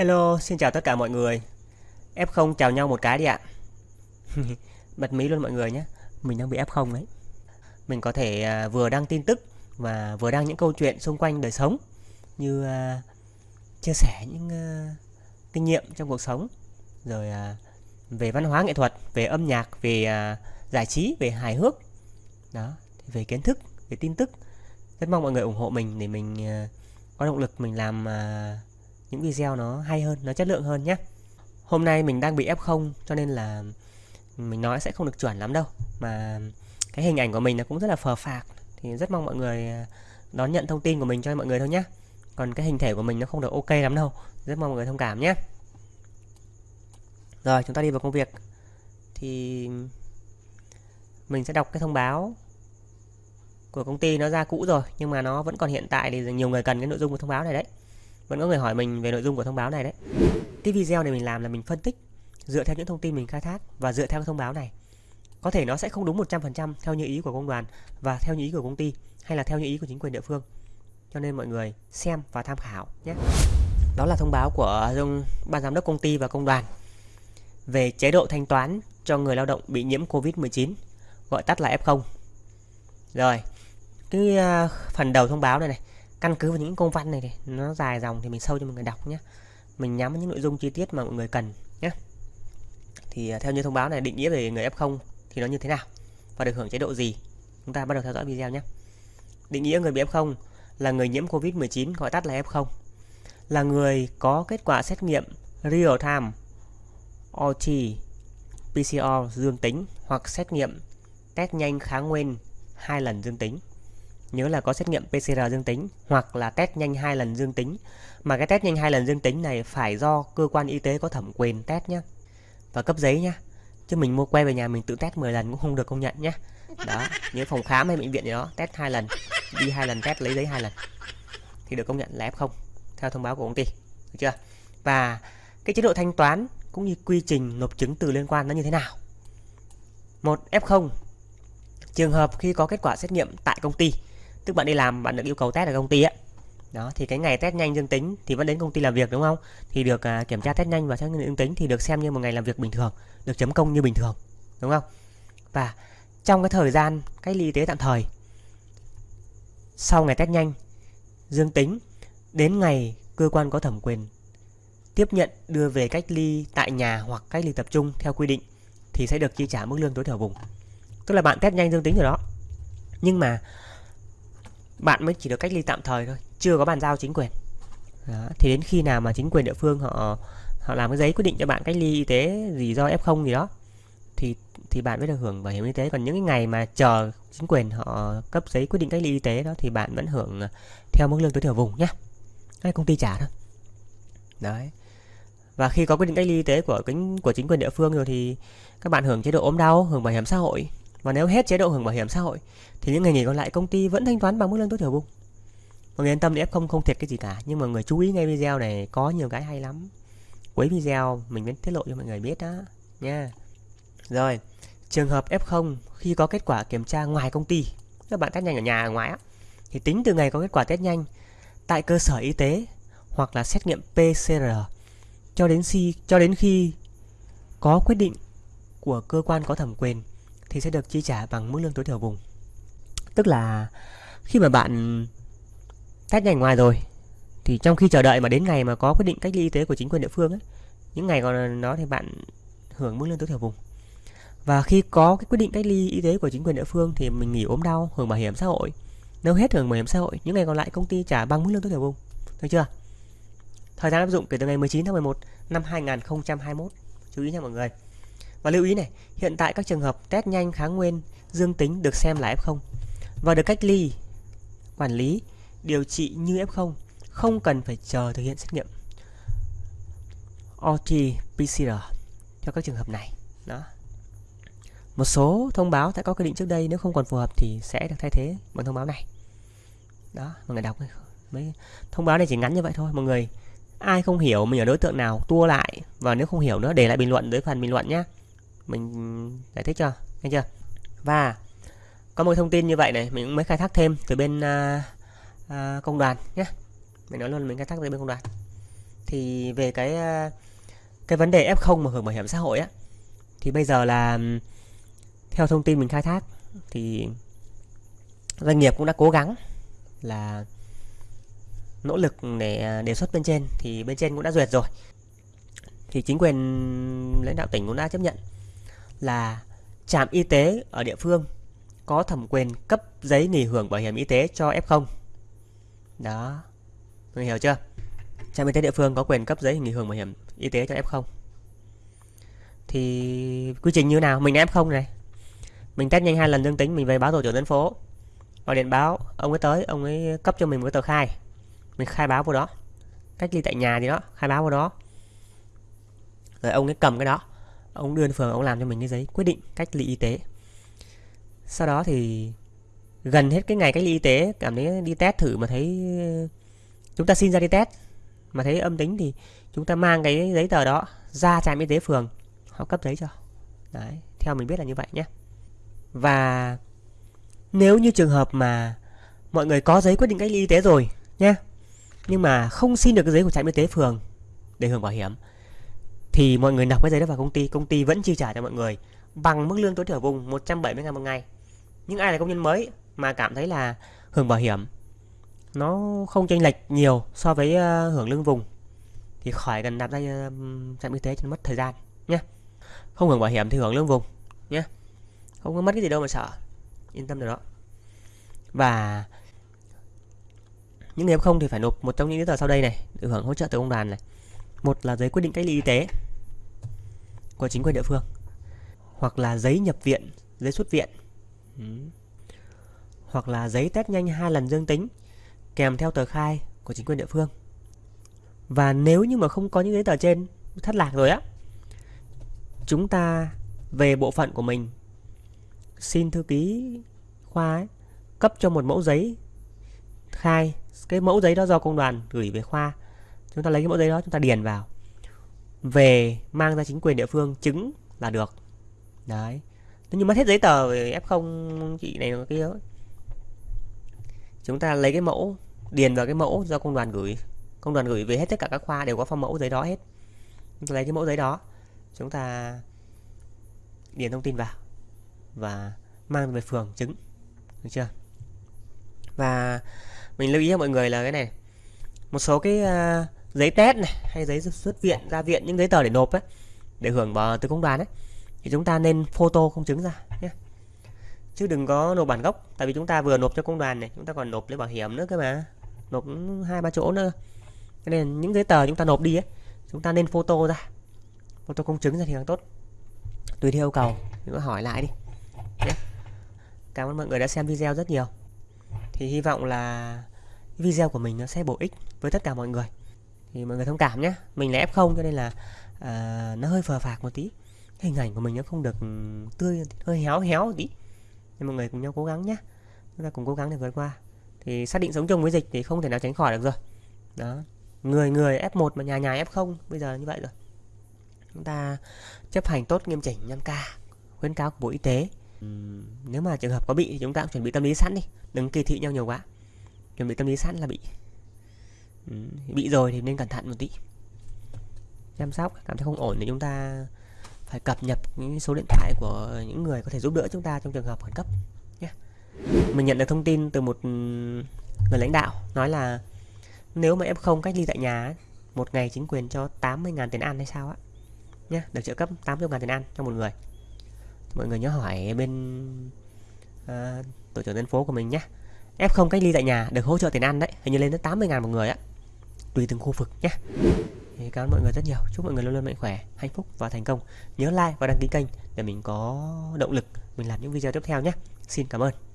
Hello, xin chào tất cả mọi người. F0 chào nhau một cái đi ạ. Bật mí luôn mọi người nhé. Mình đang bị F0 đấy. Mình có thể à, vừa đăng tin tức và vừa đăng những câu chuyện xung quanh đời sống như uh, chia sẻ những uh, kinh nghiệm trong cuộc sống rồi uh, về văn hóa nghệ thuật, về âm nhạc, về uh, giải trí, về hài hước. Đó, về kiến thức, về tin tức. Rất mong mọi người ủng hộ mình để mình uh, có động lực mình làm Uh, những video nó hay hơn, nó chất lượng hơn nhé. Hôm nay mình đang bị F0 cho nên là mình nói sẽ không được chuẩn lắm đâu. Mà cái hình ảnh của mình nó cũng rất là phờ phạc thì rất mong mọi người à, đón nhận thông tin của mình cho mọi người thôi nhé. Còn cái hình thể của mình nó không được ok lắm đâu. Rất mong mọi người thông cảm nhé. Rồi, chúng ta đi vào công việc. Thì mình sẽ đọc cái thông báo của công ty nó ra cũ rồi nhưng mà nó vẫn còn hiện tại thì nhiều người cần cái nội dung của thông báo này đấy vẫn có người hỏi mình về nội dung của thông báo này đấy. Cái video này mình làm là mình phân tích, dựa theo những thông tin mình khai thác và dựa theo thông báo này. Có thể nó sẽ không đúng 100% theo như ý của công đoàn và theo như ý của công ty hay là theo như ý của chính quyền địa phương. Cho nên mọi người xem và tham khảo nhé. Đó là thông báo của ban giám đốc công ty và công đoàn về chế độ thanh toán cho người lao động bị nhiễm Covid-19 gọi tắt là F0 rồi, cái à, phần đầu thông báo này này căn cứ vào những công văn này, thì nó dài dòng thì mình sâu cho mọi người đọc nhé mình nhắm những nội dung chi tiết mà mọi người cần nhé thì à, theo như thông báo này định nghĩa về người F0 thì nó như thế nào và được hưởng chế độ gì? Chúng ta bắt đầu theo dõi video nhé định nghĩa người bị F0 là người nhiễm Covid-19 gọi tắt là F0 là người có kết quả xét nghiệm real time RT PCR dương tính hoặc xét nghiệm test nhanh kháng nguyên hai lần dương tính nhớ là có xét nghiệm PCR dương tính hoặc là test nhanh hai lần dương tính. Mà cái test nhanh hai lần dương tính này phải do cơ quan y tế có thẩm quyền test nhé và cấp giấy nhé chứ mình mua que về nhà mình tự test 10 lần cũng không được công nhận nhé đó, nhớ phòng khám hay bệnh viện gì đó, test hai lần, đi hai lần test lấy giấy hai lần. Thì được công nhận là F0 theo thông báo của công ty. Được chưa? Và cái chế độ thanh toán cũng như quy trình nộp chứng từ liên quan nó như thế nào? Một F0 trường hợp khi có kết quả xét nghiệm tại công ty tức bạn đi làm bạn được yêu cầu test ở công ty ấy đó thì cái ngày test nhanh dương tính thì vẫn đến công ty làm việc đúng không? Thì được à, kiểm tra test nhanh và xét nghiệm dương tính thì được xem như một ngày làm việc bình thường được chấm công như bình thường đúng không? Và trong cái thời gian cách ly y tế tạm thời sau ngày test nhanh dương tính đến ngày cơ quan có thẩm quyền tiếp nhận đưa về cách ly tại nhà hoặc cách ly tập trung theo quy định thì sẽ được chi trả mức lương tối thiểu vùng. Tức là bạn test nhanh dương tính rồi đó. Nhưng mà bạn mới chỉ được cách ly tạm thời thôi, chưa có bàn giao chính quyền. Đó. thì đến khi nào mà chính quyền địa phương họ họ làm cái giấy quyết định cho bạn cách ly y tế gì do f0 gì đó, thì thì bạn mới được hưởng bảo hiểm y tế. Còn những cái ngày mà chờ chính quyền họ cấp giấy quyết định cách ly y tế đó thì bạn vẫn hưởng ờ, theo mức lương tối thiểu vùng nhé cái công ty trả thôi. Đấy. Và khi có quyết định cách ly y tế của của chính quyền địa phương rồi thì các bạn hưởng chế độ ốm đau, hưởng bảo hiểm xã hội và nếu hết chế độ hưởng bảo hiểm xã hội thì những ngày nghỉ còn lại công ty vẫn thanh toán bằng mức lương tối thiểu vùng. Mọi người yên tâm đi F0 không thiệt cái gì cả, nhưng mà người chú ý ngay video này có nhiều cái hay lắm. Cuối video mình vẫn tiết lộ cho mọi người biết đó nha. Rồi, trường hợp F0 khi có kết quả kiểm tra ngoài công ty, các bạn test nhanh ở nhà ở ngoài á, thì tính từ ngày có kết quả test nhanh tại cơ sở y tế hoặc là xét nghiệm PCR cho đến khi cho đến khi có quyết định của cơ quan có thẩm quyền thì sẽ được chi trả bằng mức lương tối thiểu vùng. Tức là khi mà bạn test nhanh ngoài rồi thì trong khi chờ đợi mà đến ngày mà có quyết định cách ly y tế của chính quyền địa phương ấy, những ngày còn nó thì bạn hưởng mức lương tối thiểu vùng. Và khi có cái quyết định cách ly y tế của chính quyền địa phương thì mình nghỉ ốm đau, hưởng bảo hiểm xã hội. Nếu hết hưởng bảo hiểm xã hội, những ngày còn lại công ty trả bằng mức lương tối thiểu vùng. Được chưa? Thời gian áp dụng kể từ ngày 19 tháng 11 năm 2021. Chú ý nha mọi người. Và lưu ý này, hiện tại các trường hợp test nhanh kháng nguyên dương tính được xem là F0 và được cách ly, quản lý, điều trị như F0, không cần phải chờ thực hiện xét nghiệm RT-PCR cho các trường hợp này. Đó. Một số thông báo đã có quy định trước đây nếu không còn phù hợp thì sẽ được thay thế bằng thông báo này. Đó, mọi người đọc mấy thông báo này chỉ ngắn như vậy thôi mọi người. Ai không hiểu mình ở đối tượng nào tua lại và nếu không hiểu nữa để lại bình luận dưới phần bình luận nhé mình giải thích cho nghe chưa? Và có một thông tin như vậy này mình cũng mới khai thác thêm từ bên uh, uh, công đoàn nhé. Mình nói luôn mình khai thác từ bên công đoàn. Thì về cái à, cái vấn đề F0 mà hưởng bảo hiểm xã hội á thì bây giờ là theo thông tin mình khai thác thì doanh nghiệp cũng đã cố gắng là nỗ lực để đề xuất bên trên thì bên trên cũng đã duyệt rồi. Thì chính quyền lãnh đạo tỉnh cũng đã chấp nhận là trạm y tế ở địa phương có thẩm quyền cấp giấy nghỉ hưởng bảo hiểm y tế cho F0 đó. Mình hiểu chưa? Trạm y tế địa phương có quyền cấp giấy nghỉ hưởng bảo hiểm y tế cho F0 thì quy trình như nào? Mình là F0 này. Mình test nhanh hai lần dương tính, mình về báo tổ trưởng dân phố. Gọi điện báo, ông ấy tới, ông ấy cấp cho mình một cái tờ khai. Mình khai báo vào đó. Cách ly tại nhà gì đó, khai báo vào đó. Rồi ông ấy cầm cái đó ông đưa phường, ông làm cho mình cái giấy quyết định cách ly y tế. Sau đó thì gần hết cái ngày cách ly y tế, cảm thấy đi test thử mà thấy, chúng ta xin ra đi test. Mà thấy âm tính thì chúng ta mang cái giấy tờ đó ra trạm y tế phường, họ cấp giấy cho. Đấy, theo mình biết là như vậy nhé. Và nếu như trường hợp mà mọi người có giấy quyết định cách ly y tế rồi nhé, nhưng mà không xin được cái giấy của trạm y tế phường để hưởng bảo hiểm thì mọi người nộp cái giấy đó vào công ty công ty vẫn chi trả cho mọi người bằng mức lương tối thiểu vùng 170 ngàn một ngày. Những ai là công nhân mới mà cảm thấy là hưởng bảo hiểm nó không chênh lệch nhiều so với uh, hưởng lương vùng thì khỏi cần đặt ra ờ, trạm y tế cho mất thời gian nhé. Không hưởng bảo hiểm thì hưởng lương vùng nhé. Không có mất cái gì đâu mà sợ. Yên tâm được đó. Và những người không thì phải nộp một trong những giấy tờ sau đây này được hưởng hỗ trợ từ công đoàn này. Một là giấy quyết định cách ly y tế của chính quyền địa phương hoặc là giấy nhập viện giấy xuất viện. Ừ. hoặc là giấy test nhanh hai lần dương tính kèm theo tờ khai của chính quyền địa phương. Và nếu như mà không có những giấy tờ trên thất lạc rồi á chúng ta về bộ phận của mình xin thư ký khoa ấy, cấp cho một mẫu giấy khai. Cái mẫu giấy đó do công đoàn gửi về khoa. Chúng ta lấy cái mẫu giấy đó chúng ta điền vào về mang ra chính quyền địa phương chứng là được. Đấy. Nếu như mất hết giấy tờ về F0 chị này kia chúng ta lấy cái mẫu điền vào cái mẫu do công đoàn gửi. Công đoàn gửi về hết tất cả các khoa đều có phong mẫu giấy đó hết. Chúng ta lấy cái mẫu giấy đó chúng ta điền thông tin vào và mang về phường chứng. Được chưa? Và mình lưu ý cho mọi người là cái này một số cái uh, giấy test này, hay giấy xuất viện, ra viện, những giấy tờ để nộp ấy, để hưởng vào từ công đoàn ấy, thì chúng ta nên photo công chứng ra nhé. Chứ đừng có nộp bản gốc, tại vì chúng ta vừa nộp cho công đoàn này, chúng ta còn nộp lấy bảo hiểm nữa cơ mà, nộp hai, ba chỗ nữa. Cho nên những giấy tờ chúng ta nộp đi ấy, chúng ta nên photo ra, photo công chứng ra thì càng tốt. Tùy theo yêu cầu chúng ta hỏi lại đi nhé. cảm ơn mọi người đã xem video rất nhiều. Thì hy vọng là video của mình nó sẽ bổ ích với tất cả mọi người thì mọi người thông cảm nhé. Mình là f0 cho nên là à, nó hơi phờ phạc một tí. Hình ảnh của mình nó không được ừ, tươi hơi héo héo một tí. Nên mọi người cùng nhau cố gắng nhé. Chúng ta cùng cố gắng để vượt qua. Thì xác định sống chung với dịch thì không thể nào tránh khỏi được rồi. Đó. Người người F1 mà nhà nhà F0 bây giờ như vậy rồi. Chúng ta chấp hành tốt nghiêm chỉnh 5K khuyến cáo của Bộ Y tế. Ừ, nếu mà trường hợp có bị thì chúng ta cũng chuẩn bị tâm lý sẵn đi. Đừng kỳ thị nhau nhiều quá. Chuẩn bị tâm lý sẵn là bị ừ, bị rồi thì nên cẩn thận một tí. Chăm sóc cảm thấy không ổn thì chúng ta phải cập nhật những số điện thoại của những người có thể giúp đỡ chúng ta trong trường hợp khẩn cấp nhé. Mình nhận được thông tin từ một ừ, người lãnh đạo nói là nếu mà F0 cách ly tại nhà một ngày chính quyền cho 80.000 tiền ăn hay sao á nhé được trợ cấp 80.000 tiền ăn cho một người. Mọi người nhớ hỏi bên uh, tổ trưởng dân phố của mình nhé. F0 cách ly tại nhà được hỗ trợ tiền ăn đấy hình như lên tới 80.000 một người á tùy từng khu vực nhé. Thì cảm ơn mọi người rất nhiều. Chúc mọi người luôn luôn mạnh khỏe, hạnh phúc và thành công. Nhớ like và đăng ký kênh để mình có động lực mình làm những video tiếp theo nhé. Xin cảm ơn.